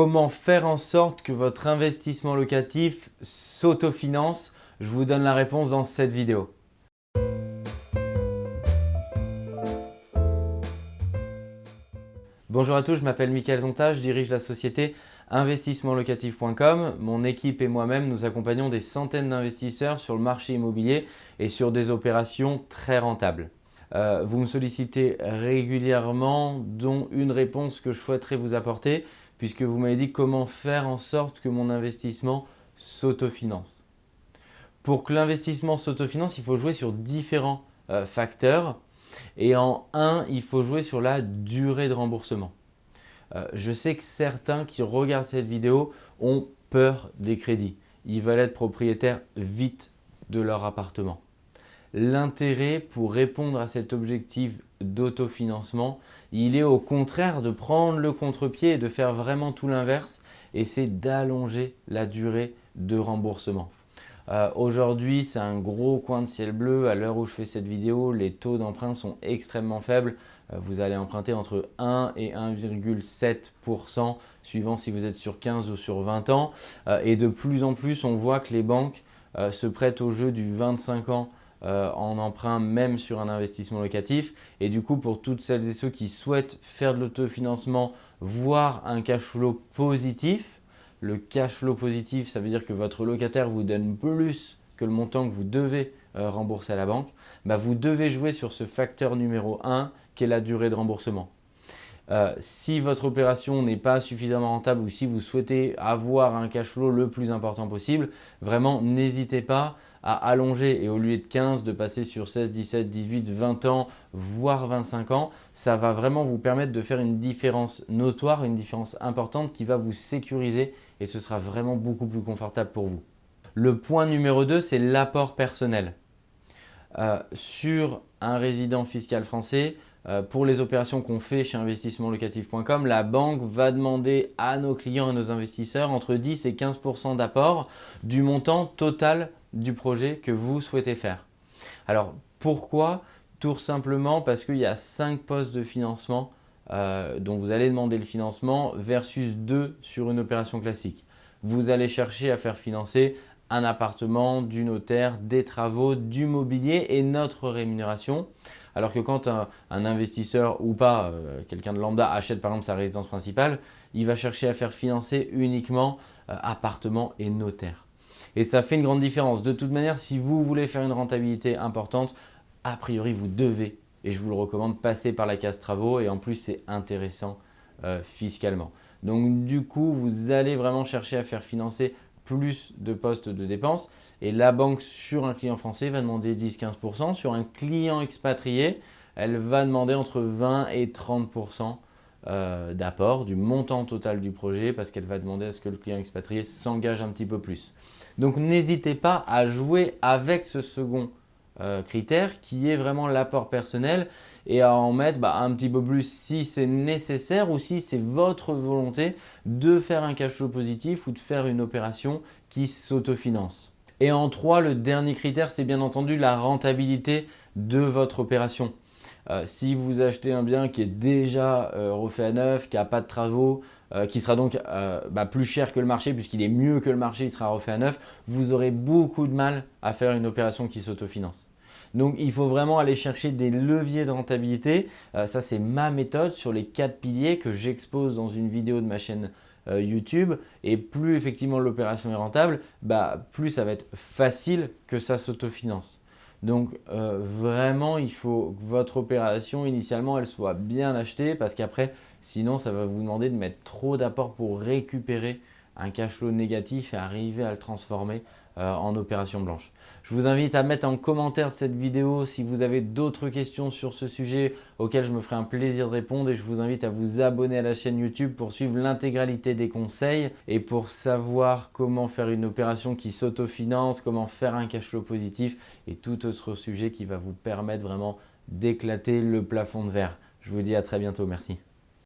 Comment faire en sorte que votre investissement locatif s'autofinance Je vous donne la réponse dans cette vidéo. Bonjour à tous, je m'appelle Mickaël Zonta, je dirige la société investissementlocatif.com. Mon équipe et moi-même, nous accompagnons des centaines d'investisseurs sur le marché immobilier et sur des opérations très rentables. Euh, vous me sollicitez régulièrement, dont une réponse que je souhaiterais vous apporter, puisque vous m'avez dit comment faire en sorte que mon investissement s'autofinance. Pour que l'investissement s'autofinance, il faut jouer sur différents euh, facteurs. Et en un, il faut jouer sur la durée de remboursement. Euh, je sais que certains qui regardent cette vidéo ont peur des crédits. Ils veulent être propriétaires vite de leur appartement. L'intérêt pour répondre à cet objectif d'autofinancement, il est au contraire de prendre le contre-pied et de faire vraiment tout l'inverse et c'est d'allonger la durée de remboursement. Euh, aujourd'hui, c'est un gros coin de ciel bleu. À l'heure où je fais cette vidéo, les taux d'emprunt sont extrêmement faibles. Euh, vous allez emprunter entre 1 et 1,7% suivant si vous êtes sur 15 ou sur 20 ans. Euh, et de plus en plus, on voit que les banques se prêtent au jeu du 25 ans en emprunt même sur un investissement locatif. Et du coup, pour toutes celles et ceux qui souhaitent faire de l'autofinancement, voire un cash flow positif, le cash flow positif, ça veut dire que votre locataire vous donne plus que le montant que vous devez euh, rembourser à la banque. Bah, vous devez jouer sur ce facteur numéro 1 qui est la durée de remboursement. Euh, si votre opération n'est pas suffisamment rentable ou si vous souhaitez avoir un cash flow le plus important possible, vraiment n'hésitez pas à allonger et au lieu de 15 de passer sur 16, 17, 18, 20 ans, voire 25 ans, ça va vraiment vous permettre de faire une différence notoire, une différence importante qui va vous sécuriser et ce sera vraiment beaucoup plus confortable pour vous. Le point numéro 2, c'est l'apport personnel. Euh, sur un résident fiscal français, pour les opérations qu'on fait chez investissementlocatif.com, la banque va demander à nos clients et nos investisseurs entre 10 et 15% d'apport du montant total du projet que vous souhaitez faire. Alors pourquoi? Tout simplement parce qu'il y a 5 postes de financement euh, dont vous allez demander le financement versus 2 sur une opération classique. Vous allez chercher à faire financer un appartement, du notaire, des travaux, du mobilier et notre rémunération. Alors que quand un, investisseur ou pas, euh, quelqu'un de lambda achète par exemple sa résidence principale, il va chercher à faire financer uniquement euh, appartement et notaire. Et ça fait une grande différence. De toute manière, si vous voulez faire une rentabilité importante, a priori, vous devez et je vous le recommande, passer par la case travaux et en plus c'est intéressant euh, fiscalement. Donc du coup, vous allez vraiment chercher à faire financer plus de postes de dépenses et la banque sur un client français va demander 10-15%. Sur un client expatrié, elle va demander entre 20 et 30% euh, d'apport du montant total du projet parce qu'elle va demander à ce que le client expatrié s'engage un petit peu plus. Donc n'hésitez pas à jouer avec ce second euh, critère qui est vraiment l'apport personnel et à en mettre bah, un petit peu plus si c'est nécessaire ou si c'est votre volonté de faire un cash flow positif ou de faire une opération qui s'autofinance. Et en trois, le dernier critère, c'est bien entendu la rentabilité de votre opération. Euh, si vous achetez un bien qui est déjà euh, refait à neuf, qui n'a pas de travaux, qui sera donc bah, plus cher que le marché puisqu'il est mieux que le marché, il sera refait à neuf, vous aurez beaucoup de mal à faire une opération qui s'autofinance. Donc, il faut vraiment aller chercher des leviers de rentabilité. Euh, ça, c'est ma méthode sur les quatre piliers que j'expose dans une vidéo de ma chaîne euh, YouTube. Et plus effectivement l'opération est rentable, bah, plus ça va être facile que ça s'autofinance. Donc euh, vraiment, il faut que votre opération initialement, elle soit bien achetée parce qu'après, sinon, ça va vous demander de mettre trop d'apport pour récupérer un cash flow négatif et arriver à le transformer euh, en opération blanche. Je vous invite à mettre en commentaire cette vidéo si vous avez d'autres questions sur ce sujet auxquelles je me ferai un plaisir de répondre et je vous invite à vous abonner à la chaîne YouTube pour suivre l'intégralité des conseils et pour savoir comment faire une opération qui s'autofinance, comment faire un cash flow positif et tout autre sujet qui va vous permettre vraiment d'éclater le plafond de verre. Je vous dis à très bientôt. Merci.